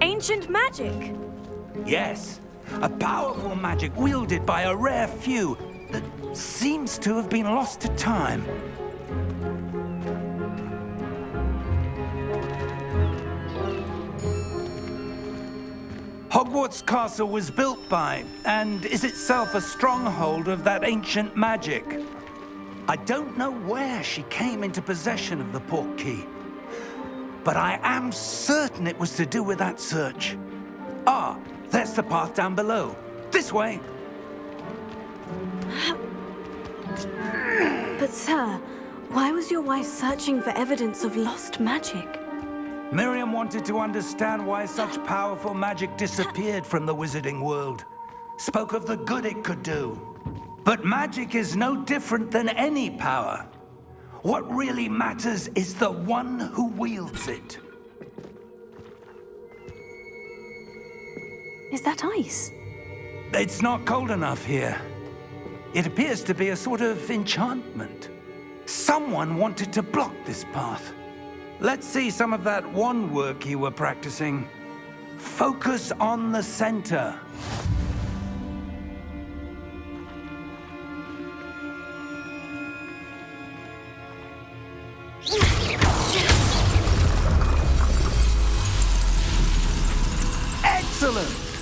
ancient magic? Yes, a powerful magic wielded by a rare few that seems to have been lost to time. Hogwarts Castle was built by, and is itself a stronghold of that ancient magic. I don't know where she came into possession of the Portkey, but I am certain it was to do with that search. Ah, there's the path down below. This way. But sir, why was your wife searching for evidence of lost magic? Miriam wanted to understand why such powerful magic disappeared from the wizarding world. Spoke of the good it could do. But magic is no different than any power. What really matters is the one who wields it. Is that ice? It's not cold enough here. It appears to be a sort of enchantment. Someone wanted to block this path. Let's see some of that wand work you were practicing. Focus on the center. Excellent!